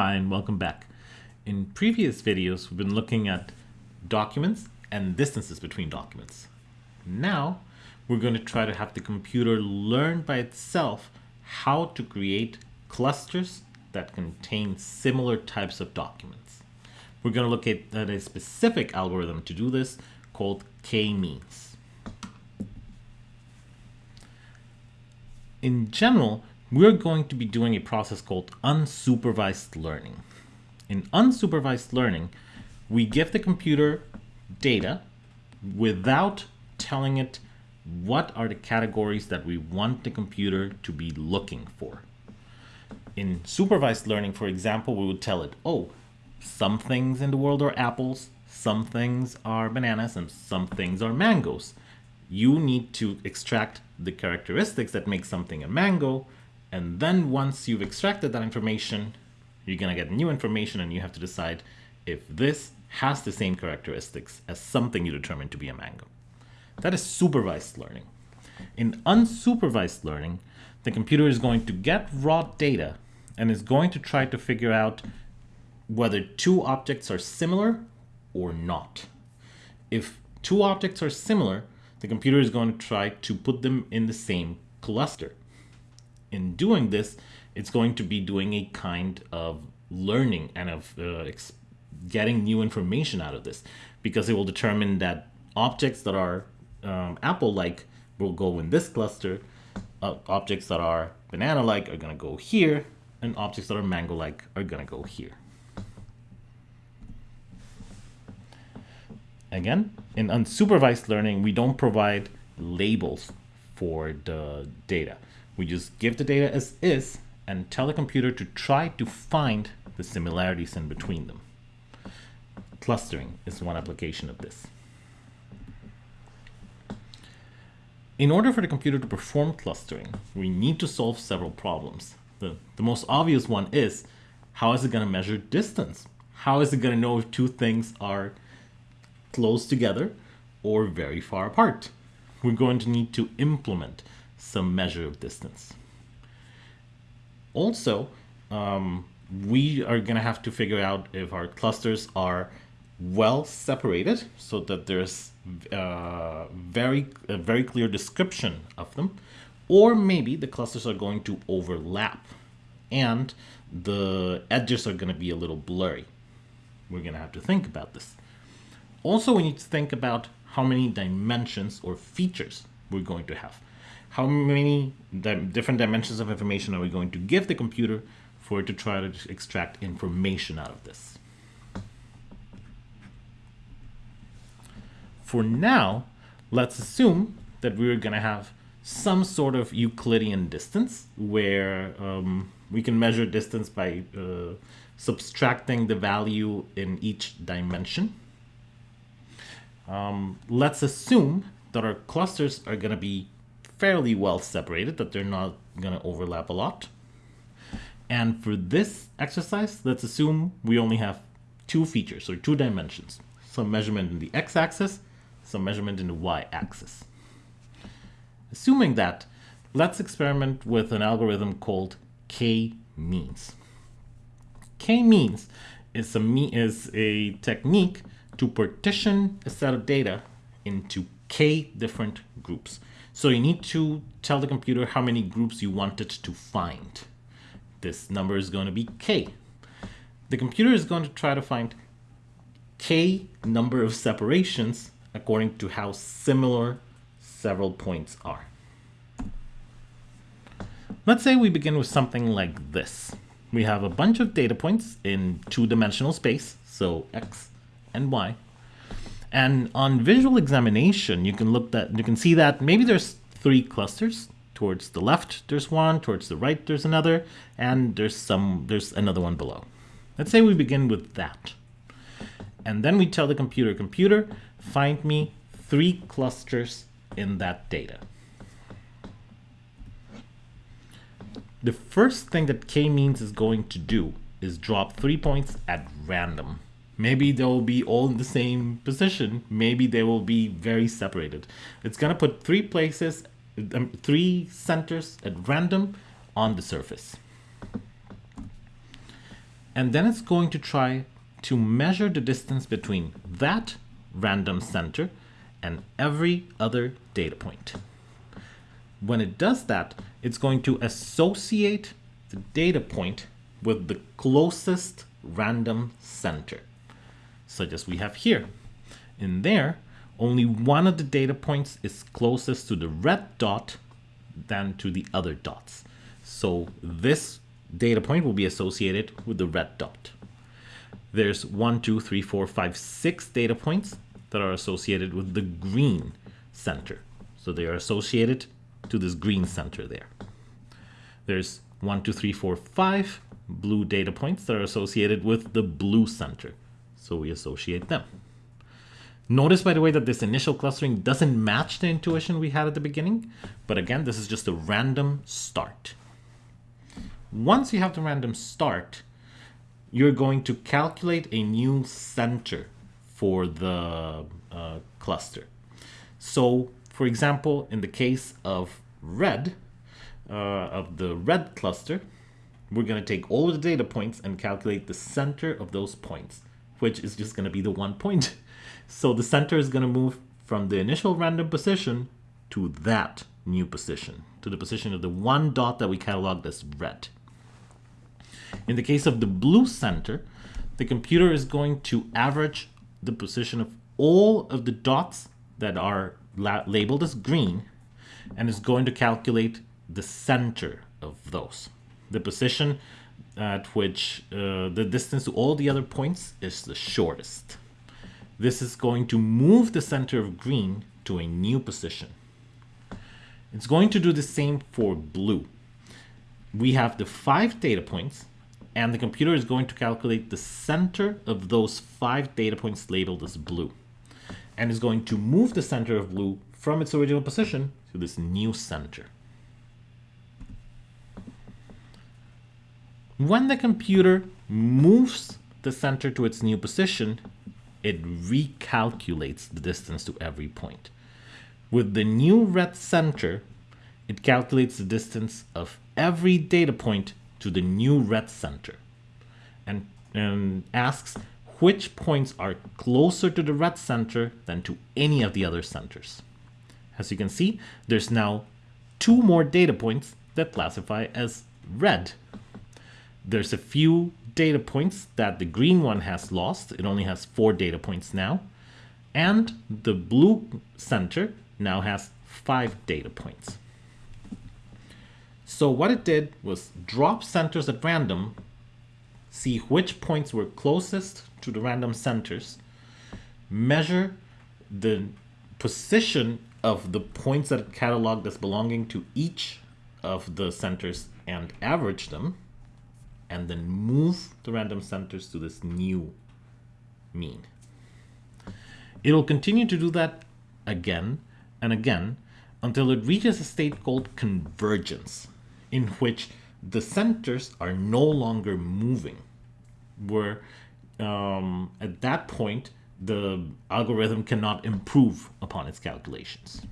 Hi and welcome back. In previous videos, we've been looking at documents and distances between documents. Now, we're going to try to have the computer learn by itself how to create clusters that contain similar types of documents. We're going to look at, at a specific algorithm to do this called k-means. In general, we're going to be doing a process called unsupervised learning. In unsupervised learning, we give the computer data without telling it what are the categories that we want the computer to be looking for. In supervised learning, for example, we would tell it, oh, some things in the world are apples, some things are bananas, and some things are mangoes. You need to extract the characteristics that make something a mango and then once you've extracted that information, you're going to get new information and you have to decide if this has the same characteristics as something you determine to be a mango. That is supervised learning. In unsupervised learning, the computer is going to get raw data and is going to try to figure out whether two objects are similar or not. If two objects are similar, the computer is going to try to put them in the same cluster in doing this, it's going to be doing a kind of learning and of uh, getting new information out of this because it will determine that objects that are um, apple-like will go in this cluster, uh, objects that are banana-like are going to go here, and objects that are mango-like are going to go here. Again, in unsupervised learning, we don't provide labels for the data. We just give the data as is and tell the computer to try to find the similarities in between them. Clustering is one application of this. In order for the computer to perform clustering, we need to solve several problems. The, the most obvious one is, how is it going to measure distance? How is it going to know if two things are close together or very far apart? We're going to need to implement some measure of distance. Also, um, we are going to have to figure out if our clusters are well separated so that there's uh, very a very clear description of them or maybe the clusters are going to overlap and the edges are going to be a little blurry. We're going to have to think about this. Also we need to think about how many dimensions or features we're going to have how many di different dimensions of information are we going to give the computer for it to try to extract information out of this. For now, let's assume that we're going to have some sort of Euclidean distance where um, we can measure distance by uh, subtracting the value in each dimension. Um, let's assume that our clusters are going to be fairly well separated, that they're not going to overlap a lot. And for this exercise, let's assume we only have two features or two dimensions, some measurement in the x-axis, some measurement in the y-axis. Assuming that, let's experiment with an algorithm called k-means. K-means is a, is a technique to partition a set of data into k different groups. So you need to tell the computer how many groups you want it to find. This number is going to be k. The computer is going to try to find k number of separations according to how similar several points are. Let's say we begin with something like this. We have a bunch of data points in two-dimensional space, so x and y. And on visual examination, you can look that you can see that maybe there's three clusters. Towards the left, there's one. Towards the right, there's another, and there's some there's another one below. Let's say we begin with that. And then we tell the computer, computer, find me three clusters in that data. The first thing that k-means is going to do is drop three points at random. Maybe they'll be all in the same position. Maybe they will be very separated. It's going to put three places, um, three centers at random on the surface. And then it's going to try to measure the distance between that random center and every other data point. When it does that, it's going to associate the data point with the closest random center, such as we have here. In there, only one of the data points is closest to the red dot than to the other dots. So this data point will be associated with the red dot. There's one, two, three, four, five, six data points that are associated with the green center. So they are associated to this green center there. There's one, two, three, four, five blue data points that are associated with the blue center. So we associate them. Notice, by the way, that this initial clustering doesn't match the intuition we had at the beginning. But again, this is just a random start. Once you have the random start, you're going to calculate a new center for the uh, cluster. So, for example, in the case of red, uh, of the red cluster, we're going to take all of the data points and calculate the center of those points, which is just going to be the one point. So the center is going to move from the initial random position to that new position, to the position of the one dot that we cataloged as red. In the case of the blue center, the computer is going to average the position of all of the dots that are la labeled as green and is going to calculate the center of those. The position at which uh, the distance to all the other points is the shortest. This is going to move the center of green to a new position. It's going to do the same for blue. We have the five data points and the computer is going to calculate the center of those five data points labeled as blue and is going to move the center of blue from its original position to this new center. When the computer moves the center to its new position, it recalculates the distance to every point. With the new red center, it calculates the distance of every data point to the new red center and, and asks which points are closer to the red center than to any of the other centers. As you can see, there's now two more data points that classify as red. There's a few data points that the green one has lost. It only has four data points now. And the blue center now has five data points. So what it did was drop centers at random, see which points were closest to the random centers, measure the position of the points that it cataloged as belonging to each of the centers and average them, and then move the random centers to this new mean. It'll continue to do that again and again until it reaches a state called convergence, in which the centers are no longer moving, where um, at that point, the algorithm cannot improve upon its calculations.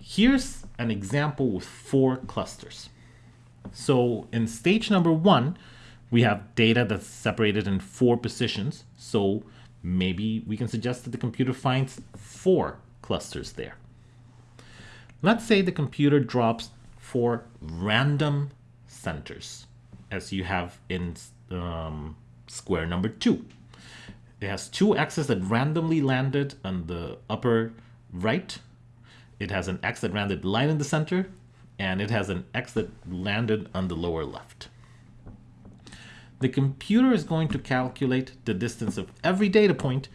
Here's an example with four clusters. So in stage number one, we have data that's separated in four positions. So maybe we can suggest that the computer finds four clusters there. Let's say the computer drops four random centers, as you have in um, square number two. It has two x's that randomly landed on the upper right. It has an x that landed line in the center, and it has an x that landed on the lower left. The computer is going to calculate the distance of every data point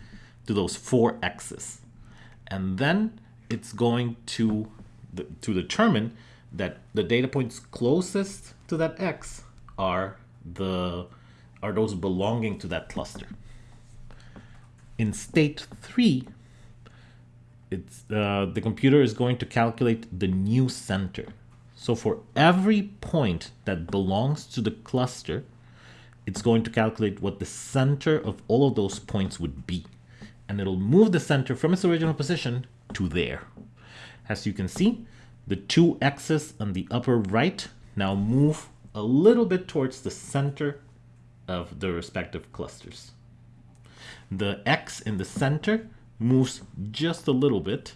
to those four x's. And then it's going to, to determine that the data points closest to that x are, the, are those belonging to that cluster. In state 3, it's, uh, the computer is going to calculate the new center. So for every point that belongs to the cluster, it's going to calculate what the center of all of those points would be. And it'll move the center from its original position to there. As you can see, the two x's on the upper right now move a little bit towards the center of the respective clusters. The X in the center moves just a little bit,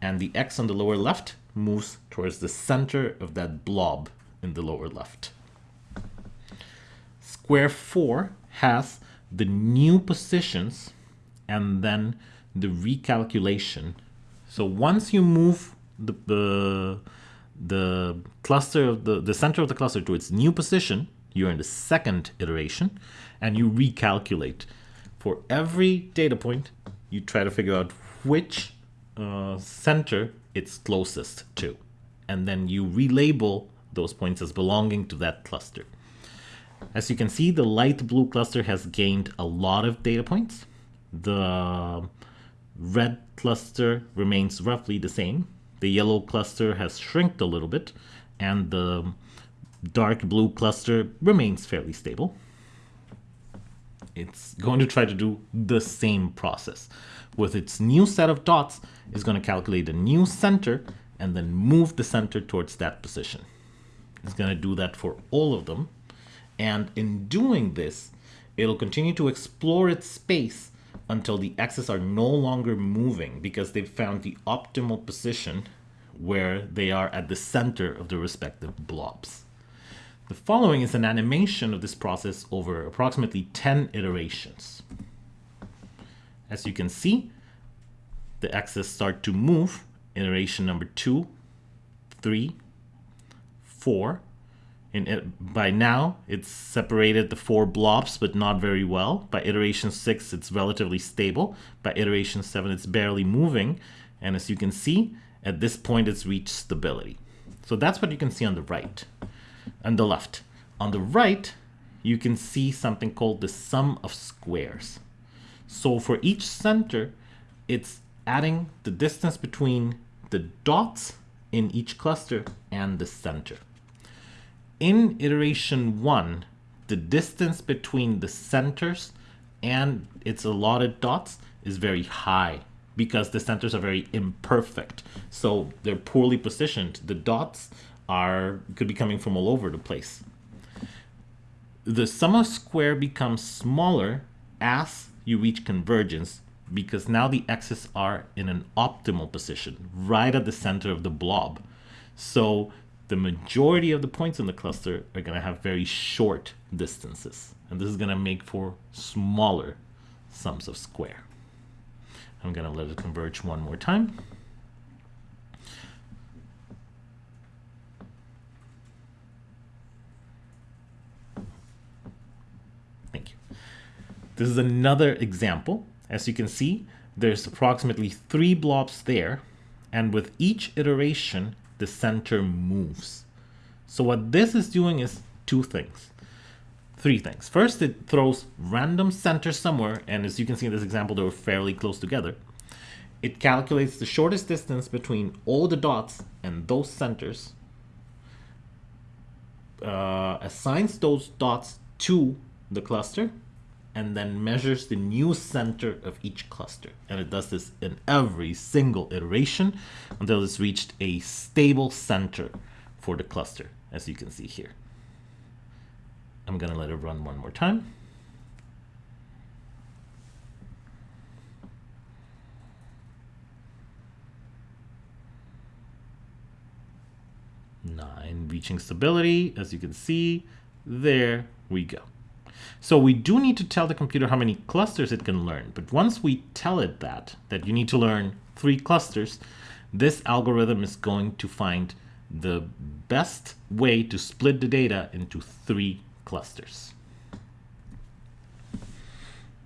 and the X on the lower left moves towards the center of that blob in the lower left. Square 4 has the new positions and then the recalculation. So once you move the, the, the cluster of the, the center of the cluster to its new position, you're in the second iteration and you recalculate. For every data point, you try to figure out which uh, center it's closest to. And then you relabel those points as belonging to that cluster. As you can see, the light blue cluster has gained a lot of data points. The red cluster remains roughly the same. The yellow cluster has shrinked a little bit, and the dark blue cluster remains fairly stable. It's going to try to do the same process. With its new set of dots, it's going to calculate a new center and then move the center towards that position. It's going to do that for all of them. And in doing this, it'll continue to explore its space until the x's are no longer moving because they've found the optimal position where they are at the center of the respective blobs. The following is an animation of this process over approximately 10 iterations. As you can see, the x's start to move. Iteration number two, three, four. And it, by now, it's separated the four blobs, but not very well. By iteration six, it's relatively stable. By iteration seven, it's barely moving. And as you can see, at this point, it's reached stability. So that's what you can see on the right and the left. On the right, you can see something called the sum of squares. So for each center, it's adding the distance between the dots in each cluster and the center. In iteration one, the distance between the centers and its allotted dots is very high because the centers are very imperfect. So they're poorly positioned. The dots are could be coming from all over the place. The sum of square becomes smaller as you reach convergence because now the x's are in an optimal position, right at the center of the blob. So the majority of the points in the cluster are going to have very short distances. And this is going to make for smaller sums of square. I'm going to let it converge one more time. Thank you. This is another example as you can see, there's approximately three blobs there, and with each iteration, the center moves. So what this is doing is two things, three things. First, it throws random centers somewhere, and as you can see in this example, they were fairly close together. It calculates the shortest distance between all the dots and those centers, uh, assigns those dots to the cluster, and then measures the new center of each cluster. And it does this in every single iteration until it's reached a stable center for the cluster, as you can see here. I'm going to let it run one more time. Nine, reaching stability, as you can see, there we go. So we do need to tell the computer how many clusters it can learn. But once we tell it that, that you need to learn three clusters, this algorithm is going to find the best way to split the data into three clusters.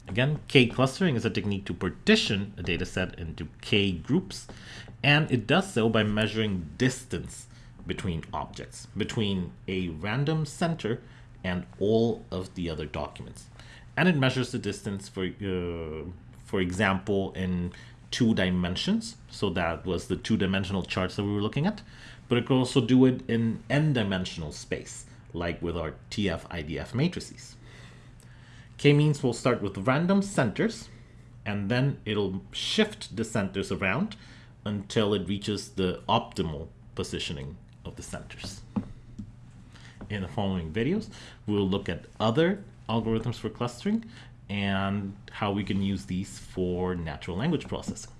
Again, K-clustering is a technique to partition a data set into K groups, and it does so by measuring distance between objects, between a random center and all of the other documents. And it measures the distance for, uh, for example, in two dimensions. So that was the two-dimensional charts that we were looking at. But it could also do it in n-dimensional space, like with our TF-IDF matrices. K-means will start with random centers, and then it'll shift the centers around until it reaches the optimal positioning of the centers. In the following videos, we'll look at other algorithms for clustering and how we can use these for natural language processing.